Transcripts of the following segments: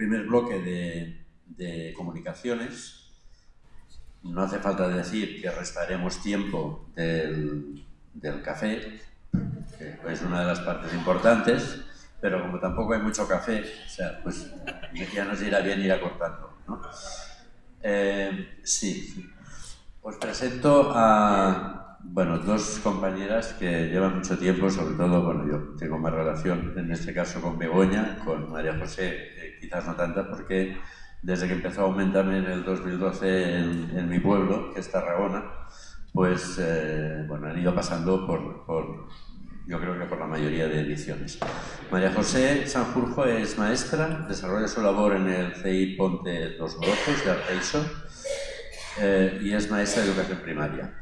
primer bloque de, comunicaciones. No hace falta decir que restaremos tiempo del, café, que es una de las partes importantes, pero como tampoco hay mucho café, o sea, pues ya nos irá bien ir acortando. ¿no? Eh, sí, os presento a bueno, dos compañeras que llevan mucho tiempo, sobre todo, bueno, yo tengo más relación en este caso con Begoña, con María José quizás no tanta, porque desde que empezó a aumentarme en el 2012 en, mi pueblo, que es Tarragona, pues eh, bueno, han ido pasando por, por, yo creo que por la mayoría de ediciones. María José Sanjurjo es maestra, desarrolla su labor en el CI Ponte Los Brozos de Arteixo eh, y es maestra de educación primaria.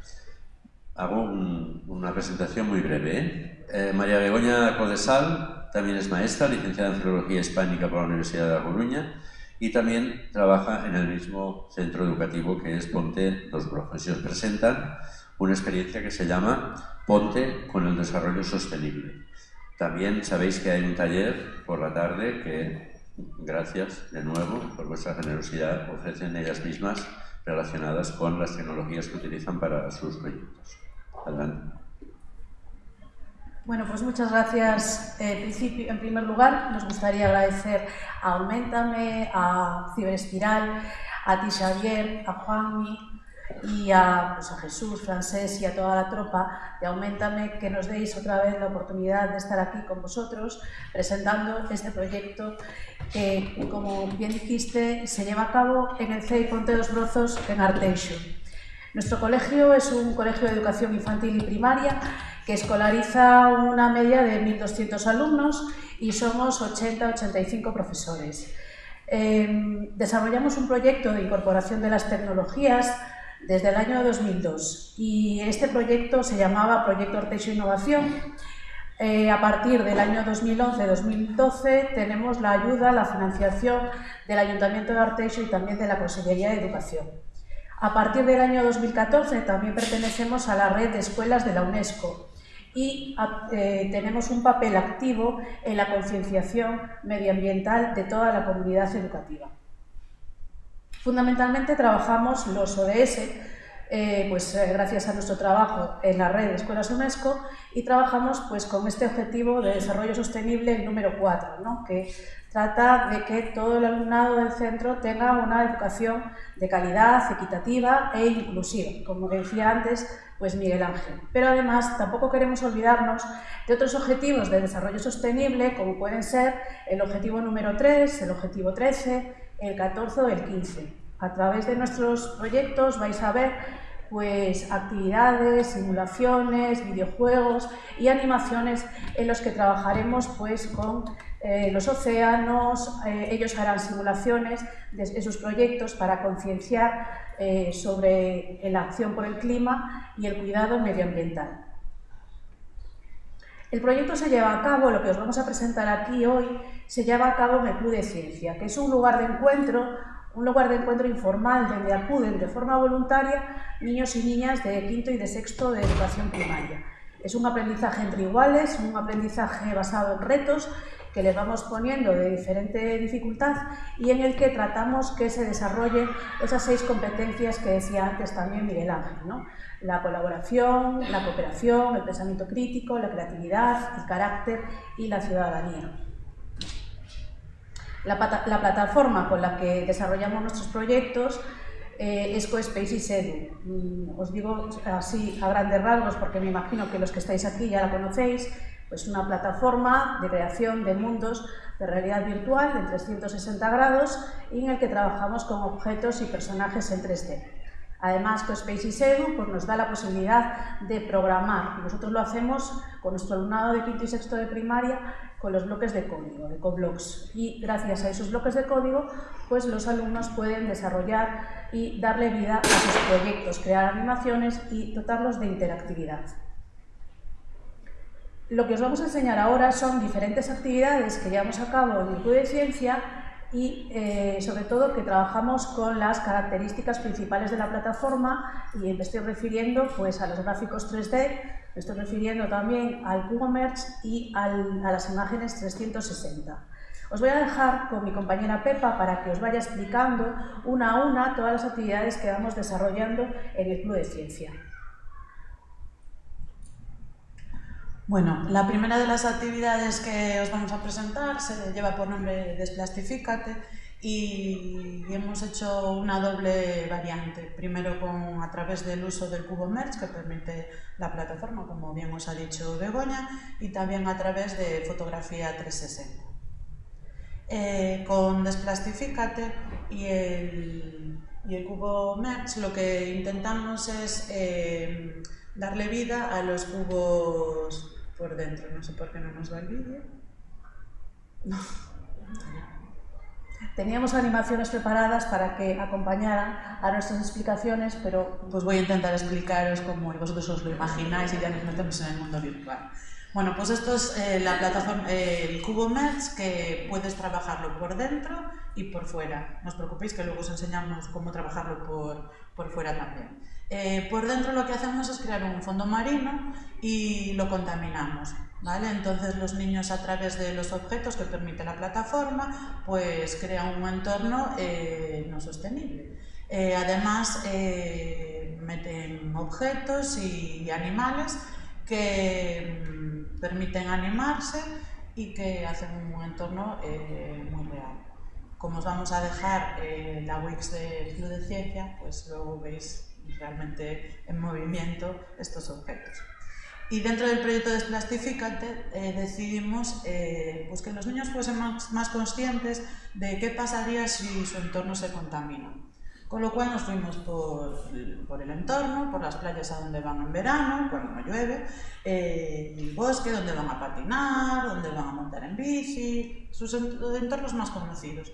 Hago una presentación muy breve. ¿eh? eh María Begoña Codesal también es maestra, licenciada en Filología Hispánica por la Universidad de La Coruña y también trabaja en el mismo centro educativo que es Ponte Dos Brojos. Y os presentan una experiencia que se llama Ponte con el Desarrollo Sostenible. También sabéis que hay un taller por la tarde que, gracias de nuevo por vuestra generosidad, ofrecen ellas mismas relacionadas con las tecnologías que utilizan para sus proyectos. Adelante. Bueno, pues muchas gracias. Eh, en primer lugar, nos gustaría agradecer a Aumentame, a Ciberespiral, a ti Xavier, a Juanmi y a, pues, a Jesús, Francés y a toda la tropa de Aumentame que nos deis otra vez la oportunidad de estar aquí con vosotros presentando este proyecto que, como bien dijiste, se lleva a cabo en el CEI Ponte dos Brozos en Arteixo. Nuestro colegio es un colegio de educación infantil y primaria que escolariza una media de 1.200 alumnos y somos 80-85 profesores. Em, desarrollamos un proyecto de incorporación de las tecnologías desde el año 2002 y este proyecto se llamaba Proyecto Artesio Innovación. Eh, a partir del año 2011-2012 tenemos la ayuda, la financiación del Ayuntamiento de Arteixo y también de la Consejería de Educación. A partir del año 2014 también pertenecemos a la red de escuelas de la UNESCO y eh, tenemos un papel activo en la concienciación medioambiental de toda la comunidad educativa. Fundamentalmente trabajamos los ODS, eh, pues eh, gracias a nuestro trabajo en la red de escuelas UNESCO y trabajamos pues con este objetivo de desarrollo sostenible número 4, ¿no? que trata de que todo el alumnado del centro tenga una educación de calidad, equitativa e inclusiva, como decía antes pues Miguel Ángel. Pero además tampoco queremos olvidarnos de otros objetivos de desarrollo sostenible, como pueden ser el objetivo número 3, el objetivo 13, el 14 o el 15. A través de nuestros proyectos vais a ver pues actividades, simulaciones, videojuegos y animaciones en los que trabajaremos pues con eh, los océanos, eh, ellos harán simulaciones de, sus proyectos para concienciar eh, sobre la acción por el clima y el cuidado medioambiental. El proyecto se lleva a cabo, lo que os vamos a presentar aquí hoy, se lleva a cabo en el Club de Ciencia, que es un lugar de encuentro, un lugar de encuentro informal donde acuden de forma voluntaria niños y niñas de quinto y de sexto de educación primaria. Es un aprendizaje entre iguales, un aprendizaje basado en retos que les vamos poniendo de diferente dificultad y en el que tratamos que se desarrollen esas seis competencias que decía antes también Miguel Ángel. La colaboración, la cooperación, el pensamiento crítico, la creatividad, el carácter y la ciudadanía. La, plataforma con la que desarrollamos nuestros proyectos eh, es CoSpaces Edu. Mm, os digo así a grandes rasgos porque me imagino que los que estáis aquí ya la conocéis. Es una plataforma de creación de mundos de realidad virtual en 360 grados y en el que trabajamos con objetos y personajes en 3D. Además, CoSpaces Edu pues, nos da la posibilidad de programar. Nosotros lo hacemos con nuestro alumnado de quinto y sexto de primaria con los bloques de código, de Coblox. Y gracias a esos bloques de código, pues los alumnos pueden desarrollar y darle vida a sus proyectos, crear animaciones y dotarlos de interactividad. Lo que os vamos a enseñar ahora son diferentes actividades que llevamos a cabo en el Club de Ciencia y eh, sobre todo que trabajamos con las características principales de la plataforma y me estoy refiriendo pues, a los gráficos 3D, me estoy refiriendo también al Merge y a las imágenes 360. Os voy a dejar con mi compañera Pepa para que os vaya explicando una a una todas las actividades que vamos desarrollando en el Club de Ciencia. Bueno, la primera de las actividades que os vamos a presentar se lleva por nombre Desplastifícate y hemos hecho una doble variante. Primero con, a través del uso del cubo Merge que permite la plataforma, como bien os ha dicho Begoña, y también a través de fotografía 360. Eh, con Desplastifícate y el, y el cubo Merge lo que intentamos es eh, darle vida a los cubos por dentro. No sé por qué no nos va el vídeo. Teníamos animaciones preparadas para que acompañaran a nuestras explicaciones, pero... Pues voy a intentar explicaros cómo vosotros os lo imagináis y ya nos metemos en el mundo virtual. Bueno, pues esto es eh, la plataforma, eh, el Cubo Merge, que puedes trabajarlo por dentro y por fuera. No os preocupéis que luego os enseñamos cómo trabajarlo por, por fuera también. Eh, por dentro lo que hacemos es crear un fondo marino y lo contaminamos. Entonces los niños a través de los objetos que permite la plataforma pues crean un entorno eh, no sostenible. Eh, además meten objetos y animales que mm, permiten animarse y que hacen un entorno muy real. Como os vamos a dejar la Wix de Club de Ciencia, pues luego veis realmente en movimiento estos objetos. Y dentro del proyecto Desplastifícate eh, decidimos eh, pues que los niños fuesen más, más, conscientes de qué pasaría si su entorno se contamina. Con lo cual nos fuimos por, por el entorno, por las playas a donde van en verano, cuando no llueve, eh, el bosque donde van a patinar, donde van a montar en bici, sus entornos más conocidos.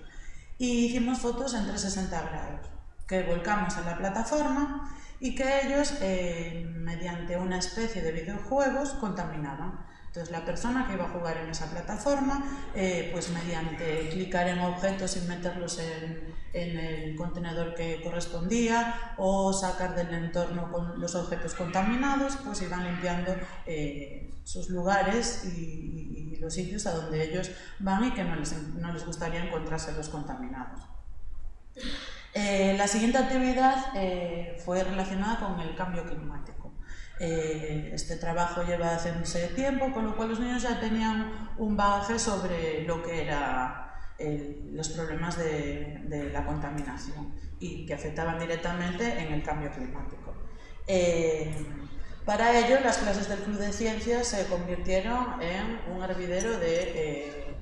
Y hicimos fotos en 360 grados que volcamos en la plataforma y que ellos, eh, mediante una especie de videojuegos, contaminaban. Entonces la persona que iba a jugar en esa plataforma, eh, pues mediante clicar en objetos y meterlos en, el contenedor que correspondía o sacar del entorno con los objetos contaminados, pues iban limpiando eh, sus lugares y, y, los sitios a donde ellos van y que no les, no les gustaría encontrarse los contaminados. Eh, la siguiente actividad eh, fue relacionada con el cambio climático. Eh, este trabajo lleva haciéndose tiempo, con lo cual los niños ya tenían un bagaje sobre lo que eran los problemas de, la contaminación y que afectaban directamente en el cambio climático. para ello, las clases del Club de Ciencias se convirtieron en un hervidero de,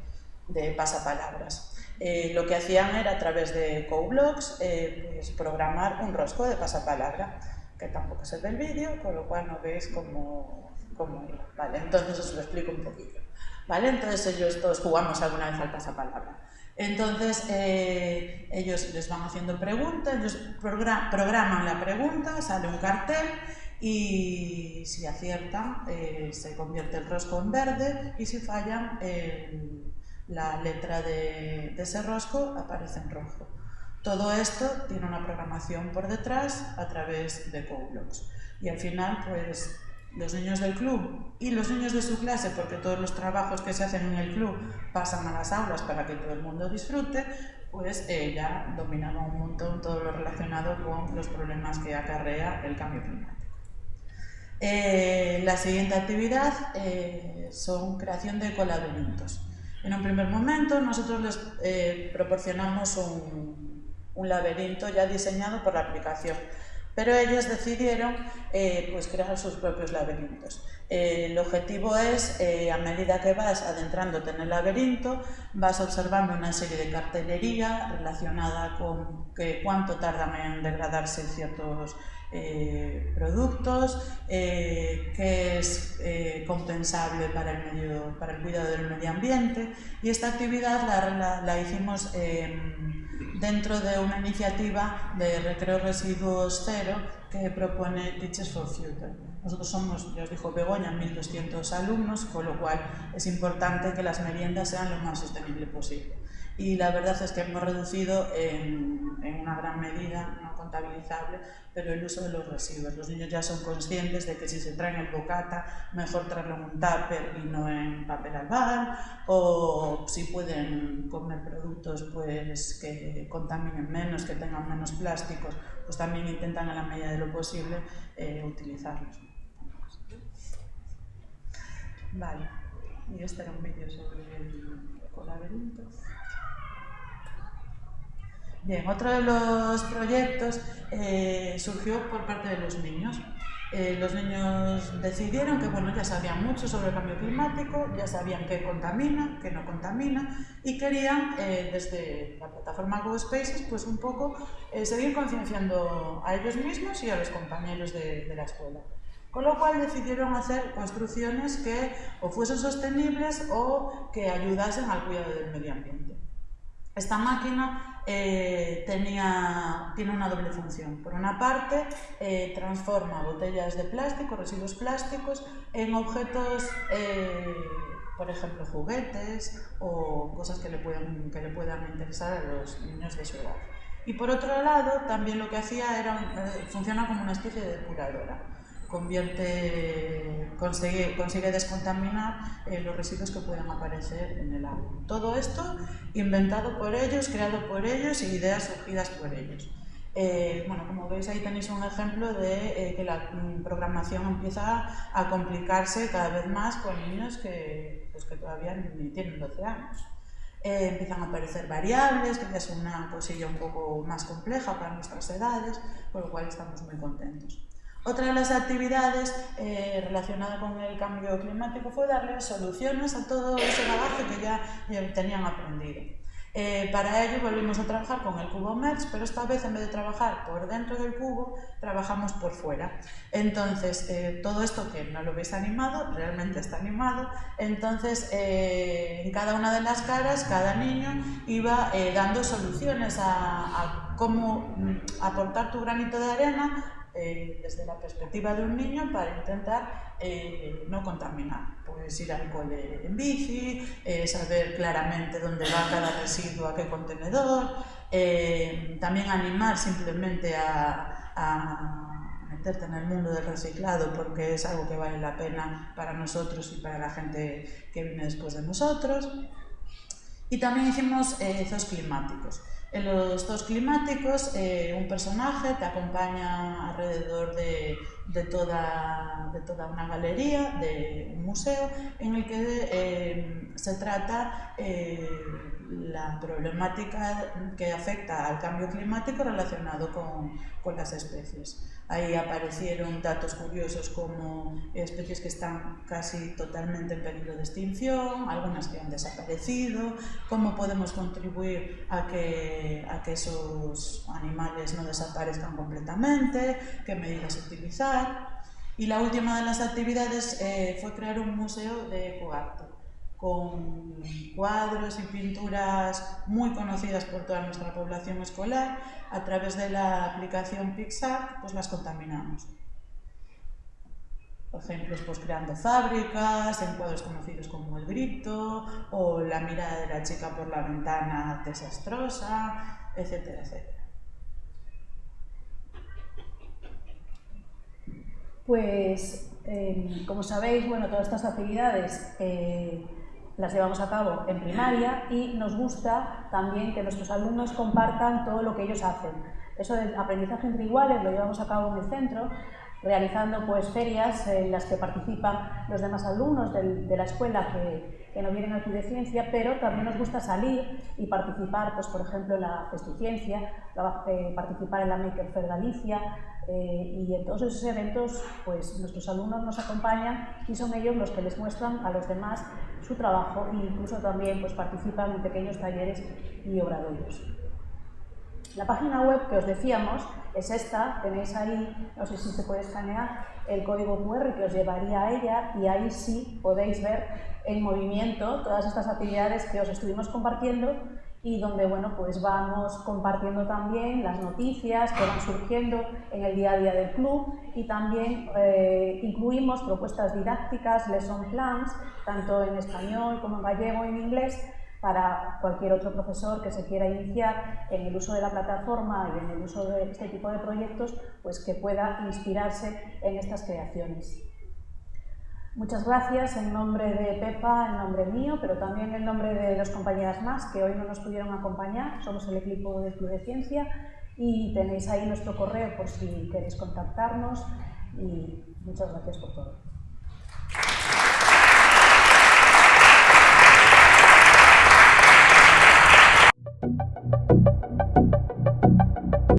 de pasapalabras. Eh, lo que hacían era a través de CoBlocks eh, pues, programar un rosco de pasapalabra, que tampoco ve el vídeo, con lo cual no veis cómo, cómo. Vale, entonces os lo explico un poquito. ¿Vale? Entonces ellos todos jugamos alguna vez al pasapalabra. Entonces eh, ellos les van haciendo preguntas, ellos programan la pregunta, sale un cartel y si aciertan se convierte el rosco en verde y si fallan la letra de, ese rosco aparece en rojo. Todo esto tiene una programación por detrás a través de CoBlocks. Y al final, pues los niños del club y los niños de su clase, porque todos los trabajos que se hacen en el club pasan a las aulas para que todo el mundo disfrute, pues eh, ya dominaban un montón todo lo relacionado con los problemas que acarrea el cambio climático. Eh, la siguiente actividad eh, son creación de colaboritos. En un primer momento nosotros les eh, proporcionamos un, laberinto ya diseñado por la aplicación, pero ellos decidieron eh, pues crear sus propios laberintos. Eh, el objetivo es, a medida que vas adentrándote en el laberinto, vas observando una serie de cartelería relacionada con que cuánto tardan en degradarse ciertos eh, productos, eh, es eh, compensable para el, medio, para el cuidado del medio ambiente y esta actividad la, la, hicimos dentro de una iniciativa de recreo residuos cero que propone Teachers for Future. Nosotros somos, ya os dijo Begoña, 1.200 alumnos, con lo cual es importante que las meriendas sean lo más sostenible posible y la verdad es que hemos reducido en, en, una gran medida, no contabilizable, pero el uso de los residuos. Los niños ya son conscientes de que si se traen el bocata, mejor traerlo en un tupper y no en papel albal, o si pueden comer productos pues, que contaminen menos, que tengan menos plásticos, pues también intentan a la medida de lo posible eh, utilizarlos. Vale, y este era un vídeo sobre el laberinto. Bien, otro de los proyectos eh, surgió por parte de los niños. Eh, los niños decidieron que bueno, ya sabían mucho sobre el cambio climático, ya sabían qué contamina, qué no contamina y querían eh, desde la plataforma GoSpaces pues un poco seguir concienciando a ellos mismos y a los compañeros de, de la escuela. Con lo cual decidieron hacer construcciones que o fuesen sostenibles o que ayudasen al cuidado del medio ambiente. Esta máquina eh, tenía, tiene una doble función. Por una parte, eh, transforma botellas de plástico, residuos plásticos, en objetos, eh, por ejemplo, juguetes o cosas que le, pueden, que le puedan interesar a los niños de su edad. Y por otro lado, también lo que hacía era, funciona como una especie de depuradora convierte, consigue, consigue descontaminar eh, los residuos que puedan aparecer en el agua. Todo esto inventado por ellos, creado por ellos y ideas surgidas por ellos. Eh, bueno, como veis ahí tenéis un ejemplo de eh, que la mm, programación empieza a complicarse cada vez más con niños que, pues que todavía ni tienen 12 años. empiezan a aparecer variables, que ya es una cosilla un poco más compleja para nuestras edades, por lo cual estamos muy contentos. Otra de las actividades eh, relacionada con el cambio climático fue darle soluciones a todo ese bagaje que ya, tenían aprendido. Eh, para ello volvimos a trabajar con el cubo MERS, pero esta vez en vez de trabajar por dentro del cubo, trabajamos por fuera. Entonces, eh, todo esto que no lo veis animado, realmente está animado, entonces en cada una de las caras, cada niño iba dando soluciones a, a cómo mm, aportar tu granito de arena eh, desde la perspectiva de un niño para intentar eh, no contaminar. Pues ir al cole en bici, eh, saber claramente dónde va cada residuo, a qué contenedor, también animar simplemente a, a meterte en el mundo del reciclado porque es algo que vale la pena para nosotros y para la gente que viene después de nosotros. Y también hicimos zoos climáticos. En los dos climáticos, eh, un personaje te acompaña alrededor de, toda, una galería, de un museo, en el que eh, se trata eh, la problemática que afecta al cambio climático relacionado con las especies. Ahí aparecieron datos curiosos como especies que están casi totalmente en peligro de extinción, algunas que han desaparecido, cómo podemos contribuir a que, a que esos animales no desaparezcan completamente, qué medidas utilizar. Y la última de las actividades eh, fue crear un museo de ecoarte con cuadros y pinturas muy conocidas por toda nuestra población escolar, a través de la aplicación Pixar, pues las contaminamos. Por ejemplo, pues creando fábricas, en cuadros conocidos como El Grito, o La mirada de la chica por la ventana desastrosa, etcétera, etcétera. Pues, eh, como sabéis, bueno, todas estas actividades eh, las llevamos a cabo en primaria y nos gusta también que nuestros alumnos compartan todo lo que ellos hacen. Eso del aprendizaje entre iguales lo llevamos a cabo en el centro, realizando pues ferias en las que participan los demás alumnos de, la escuela que, que, no vienen aquí de ciencia, pero también nos gusta salir y participar, pues por ejemplo en la Festociencia, eh, participar en la Maker Fair Galicia, eh, y en todos esos eventos pues nuestros alumnos nos acompañan y son ellos los que les muestran a los demás su trabajo e incluso también pues, participan en pequeños talleres y obradoiros. La página web que os decíamos es esta, tenéis ahí, no sé si se puede escanear, el código QR que os llevaría a ella y ahí sí podéis ver en movimiento todas estas actividades que os estuvimos compartiendo y donde bueno, pues vamos compartiendo también las noticias que van surgiendo en el día a día del club y también eh, incluimos propuestas didácticas, lesson plans, tanto en español como en gallego y en inglés, para cualquier otro profesor que se quiera iniciar en el uso de la plataforma y en el uso de este tipo de proyectos, pues que pueda inspirarse en estas creaciones. Muchas gracias en nombre de Pepa, en nombre mío, pero también en nombre de dos compañeras más que hoy no nos pudieron acompañar. Somos el equipo del Club de Ciencia y tenéis ahí nuestro correo por si queréis contactarnos y muchas gracias por todo.